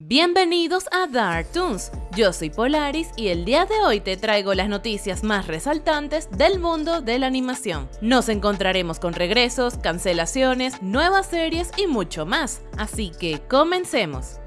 Bienvenidos a Dark Toons, yo soy Polaris y el día de hoy te traigo las noticias más resaltantes del mundo de la animación. Nos encontraremos con regresos, cancelaciones, nuevas series y mucho más, así que comencemos.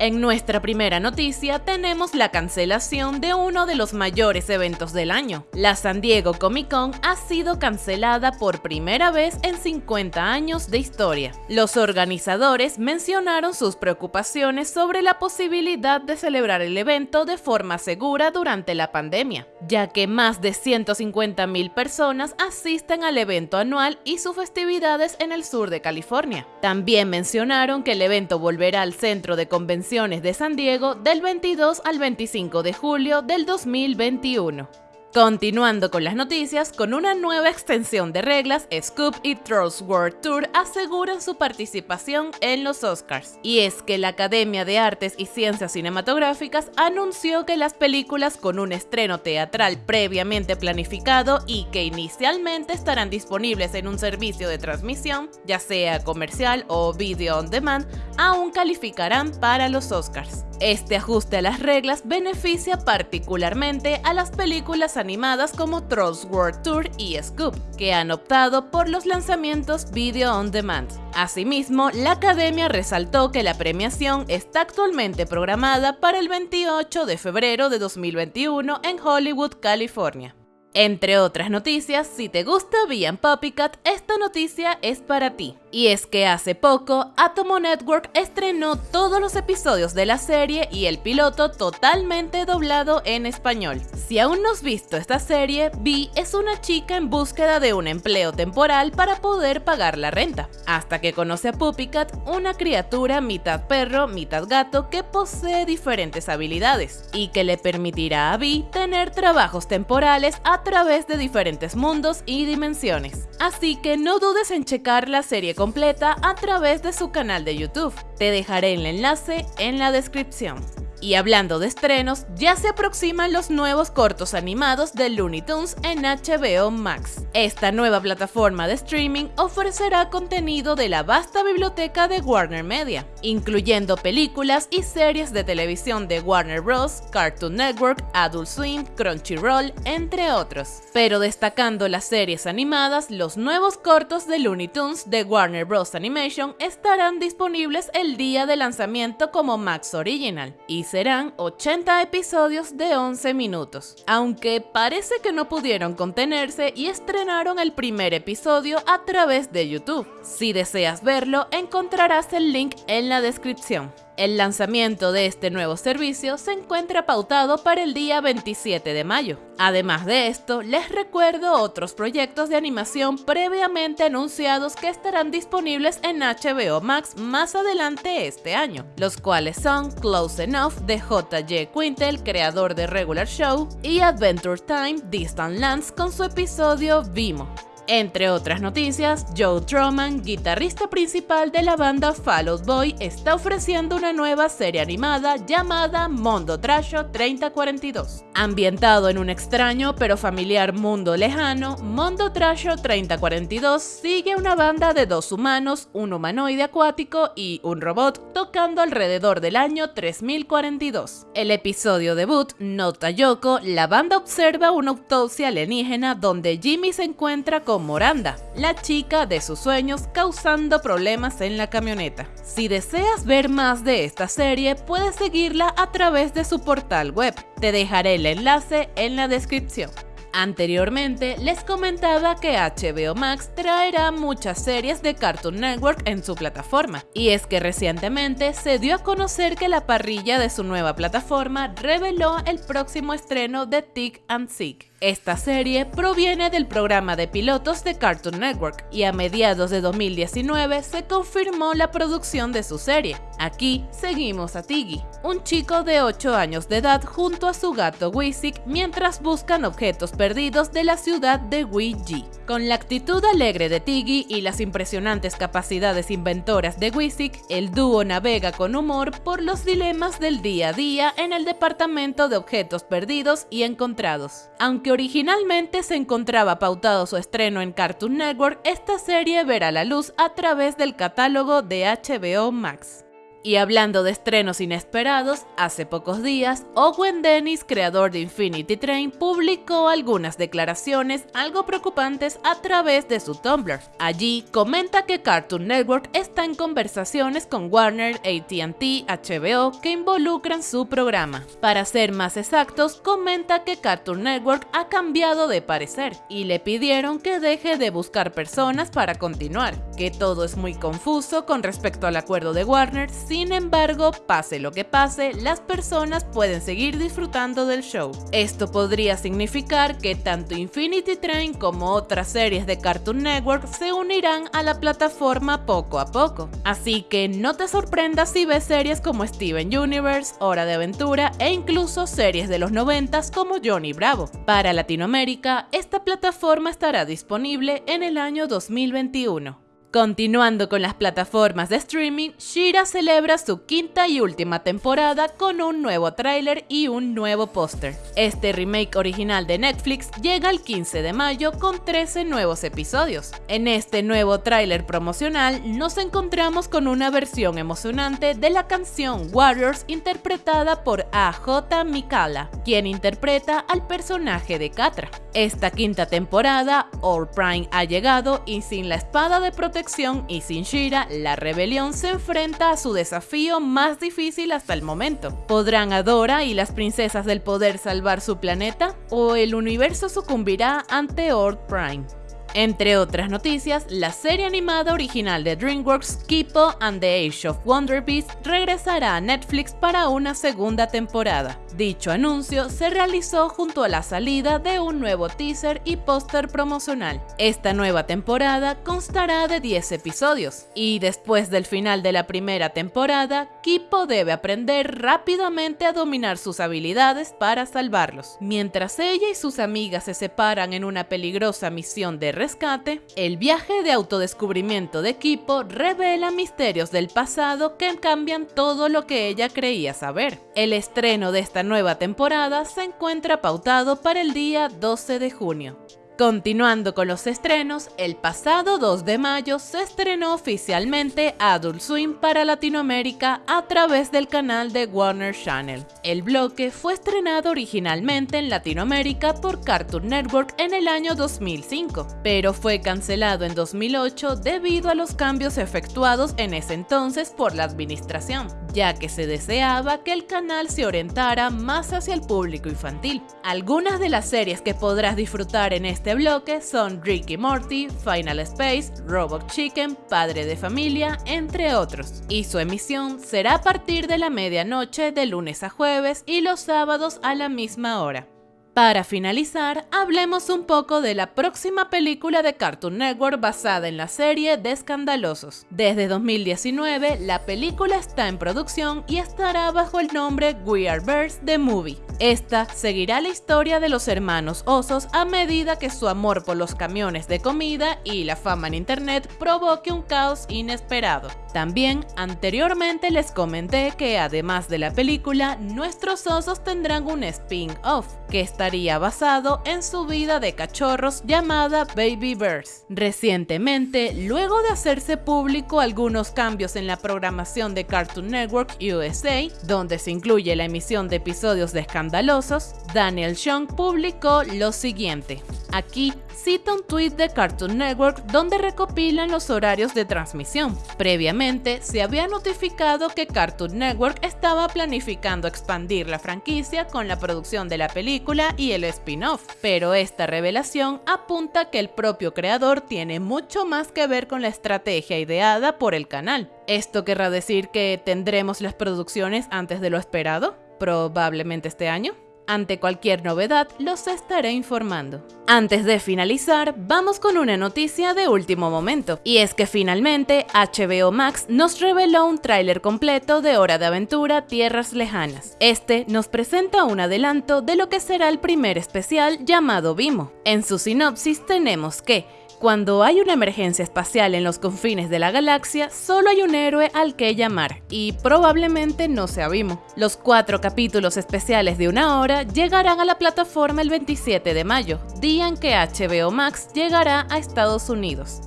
En nuestra primera noticia tenemos la cancelación de uno de los mayores eventos del año. La San Diego Comic Con ha sido cancelada por primera vez en 50 años de historia. Los organizadores mencionaron sus preocupaciones sobre la posibilidad de celebrar el evento de forma segura durante la pandemia, ya que más de 150.000 personas asisten al evento anual y sus festividades en el sur de California. También mencionaron que el evento volverá al centro de convenciones de San Diego del 22 al 25 de julio del 2021. Continuando con las noticias, con una nueva extensión de reglas, Scoop y Trolls World Tour aseguran su participación en los Oscars. Y es que la Academia de Artes y Ciencias Cinematográficas anunció que las películas con un estreno teatral previamente planificado y que inicialmente estarán disponibles en un servicio de transmisión, ya sea comercial o video on demand, aún calificarán para los Oscars. Este ajuste a las reglas beneficia particularmente a las películas animadas como Trolls World Tour y Scoop, que han optado por los lanzamientos Video on Demand. Asimismo, la Academia resaltó que la premiación está actualmente programada para el 28 de febrero de 2021 en Hollywood, California. Entre otras noticias, si te gusta Bien Puppycat, esta noticia es para ti. Y es que hace poco, Atomo Network estrenó todos los episodios de la serie y el piloto totalmente doblado en español. Si aún no has visto esta serie, Vi es una chica en búsqueda de un empleo temporal para poder pagar la renta, hasta que conoce a Puppycat, una criatura mitad perro, mitad gato que posee diferentes habilidades y que le permitirá a Vi tener trabajos temporales a través de diferentes mundos y dimensiones. Así que no dudes en checar la serie completa a través de su canal de YouTube. Te dejaré el enlace en la descripción. Y hablando de estrenos, ya se aproximan los nuevos cortos animados de Looney Tunes en HBO Max. Esta nueva plataforma de streaming ofrecerá contenido de la vasta biblioteca de Warner Media, incluyendo películas y series de televisión de Warner Bros., Cartoon Network, Adult Swim, Crunchyroll, entre otros. Pero destacando las series animadas, los nuevos cortos de Looney Tunes de Warner Bros. Animation estarán disponibles el día de lanzamiento como Max Original serán 80 episodios de 11 minutos, aunque parece que no pudieron contenerse y estrenaron el primer episodio a través de YouTube. Si deseas verlo, encontrarás el link en la descripción. El lanzamiento de este nuevo servicio se encuentra pautado para el día 27 de mayo. Además de esto, les recuerdo otros proyectos de animación previamente anunciados que estarán disponibles en HBO Max más adelante este año, los cuales son Close Enough de J.J. Quintel, creador de Regular Show, y Adventure Time Distant Lands con su episodio Vimo. Entre otras noticias, Joe Truman, guitarrista principal de la banda Fall Out Boy, está ofreciendo una nueva serie animada llamada Mondo Trasho 3042. Ambientado en un extraño pero familiar mundo lejano, Mondo Trasho 3042 sigue una banda de dos humanos, un humanoide acuático y un robot tocando alrededor del año 3042. El episodio debut, Nota Yoko, la banda observa una autopsia alienígena donde Jimmy se encuentra con Moranda, la chica de sus sueños causando problemas en la camioneta. Si deseas ver más de esta serie, puedes seguirla a través de su portal web. Te dejaré el enlace en la descripción. Anteriormente les comentaba que HBO Max traerá muchas series de Cartoon Network en su plataforma, y es que recientemente se dio a conocer que la parrilla de su nueva plataforma reveló el próximo estreno de Tick and Seek. Esta serie proviene del programa de pilotos de Cartoon Network y a mediados de 2019 se confirmó la producción de su serie. Aquí seguimos a Tiggy, un chico de 8 años de edad junto a su gato Wisik mientras buscan objetos perdidos de la ciudad de Ouija. Con la actitud alegre de Tiggy y las impresionantes capacidades inventoras de Wisik, el dúo navega con humor por los dilemas del día a día en el departamento de objetos perdidos y encontrados. Aunque originalmente se encontraba pautado su estreno en Cartoon Network, esta serie verá la luz a través del catálogo de HBO Max. Y hablando de estrenos inesperados, hace pocos días, Owen Dennis, creador de Infinity Train, publicó algunas declaraciones algo preocupantes a través de su Tumblr. Allí comenta que Cartoon Network está en conversaciones con Warner, AT&T, HBO que involucran su programa. Para ser más exactos, comenta que Cartoon Network ha cambiado de parecer y le pidieron que deje de buscar personas para continuar, que todo es muy confuso con respecto al acuerdo de Warner, sin embargo, pase lo que pase, las personas pueden seguir disfrutando del show. Esto podría significar que tanto Infinity Train como otras series de Cartoon Network se unirán a la plataforma poco a poco. Así que no te sorprendas si ves series como Steven Universe, Hora de Aventura e incluso series de los 90 como Johnny Bravo. Para Latinoamérica, esta plataforma estará disponible en el año 2021. Continuando con las plataformas de streaming, Shira celebra su quinta y última temporada con un nuevo tráiler y un nuevo póster. Este remake original de Netflix llega el 15 de mayo con 13 nuevos episodios. En este nuevo tráiler promocional nos encontramos con una versión emocionante de la canción Warriors interpretada por AJ Mikala, quien interpreta al personaje de Katra. Esta quinta temporada, All Prime ha llegado y sin la espada de protección y sin Shira, la rebelión se enfrenta a su desafío más difícil hasta el momento. ¿Podrán Adora y las princesas del poder salvar su planeta? ¿O el universo sucumbirá ante Ord Prime? Entre otras noticias, la serie animada original de DreamWorks, Kipo and the Age of Wonder Beasts, regresará a Netflix para una segunda temporada. Dicho anuncio se realizó junto a la salida de un nuevo teaser y póster promocional. Esta nueva temporada constará de 10 episodios, y después del final de la primera temporada, Kipo debe aprender rápidamente a dominar sus habilidades para salvarlos. Mientras ella y sus amigas se separan en una peligrosa misión de rescate, el viaje de autodescubrimiento de equipo revela misterios del pasado que cambian todo lo que ella creía saber. El estreno de esta nueva temporada se encuentra pautado para el día 12 de junio. Continuando con los estrenos, el pasado 2 de mayo se estrenó oficialmente Adult Swim para Latinoamérica a través del canal de Warner Channel. El bloque fue estrenado originalmente en Latinoamérica por Cartoon Network en el año 2005, pero fue cancelado en 2008 debido a los cambios efectuados en ese entonces por la administración, ya que se deseaba que el canal se orientara más hacia el público infantil. Algunas de las series que podrás disfrutar en este bloque son Ricky Morty, Final Space, Robot Chicken, Padre de Familia, entre otros. Y su emisión será a partir de la medianoche de lunes a jueves y los sábados a la misma hora. Para finalizar, hablemos un poco de la próxima película de Cartoon Network basada en la serie de Escandalosos. Desde 2019, la película está en producción y estará bajo el nombre We Are Birds The Movie. Esta seguirá la historia de los hermanos osos a medida que su amor por los camiones de comida y la fama en internet provoque un caos inesperado. También anteriormente les comenté que además de la película, nuestros osos tendrán un spin-off que estaría basado en su vida de cachorros llamada Baby Bears. Recientemente, luego de hacerse público algunos cambios en la programación de Cartoon Network USA, donde se incluye la emisión de episodios de escandalosos, Daniel Chung publicó lo siguiente. Aquí cita un tweet de Cartoon Network donde recopilan los horarios de transmisión. Previamente se había notificado que Cartoon Network estaba planificando expandir la franquicia con la producción de la película y el spin-off, pero esta revelación apunta que el propio creador tiene mucho más que ver con la estrategia ideada por el canal. ¿Esto querrá decir que tendremos las producciones antes de lo esperado? Probablemente este año. Ante cualquier novedad, los estaré informando. Antes de finalizar, vamos con una noticia de último momento, y es que finalmente HBO Max nos reveló un tráiler completo de Hora de Aventura Tierras Lejanas. Este nos presenta un adelanto de lo que será el primer especial llamado Vimo. En su sinopsis tenemos que cuando hay una emergencia espacial en los confines de la galaxia, solo hay un héroe al que llamar, y probablemente no sea Vimo. Los cuatro capítulos especiales de una hora llegarán a la plataforma el 27 de mayo, día en que HBO Max llegará a Estados Unidos.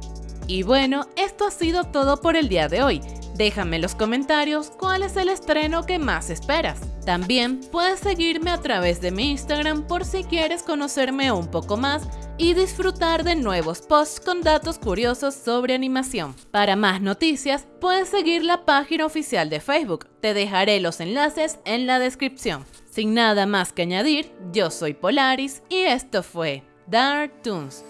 Y bueno, esto ha sido todo por el día de hoy. Déjame en los comentarios cuál es el estreno que más esperas. También puedes seguirme a través de mi Instagram por si quieres conocerme un poco más y disfrutar de nuevos posts con datos curiosos sobre animación. Para más noticias, puedes seguir la página oficial de Facebook. Te dejaré los enlaces en la descripción. Sin nada más que añadir, yo soy Polaris y esto fue Dark Toons.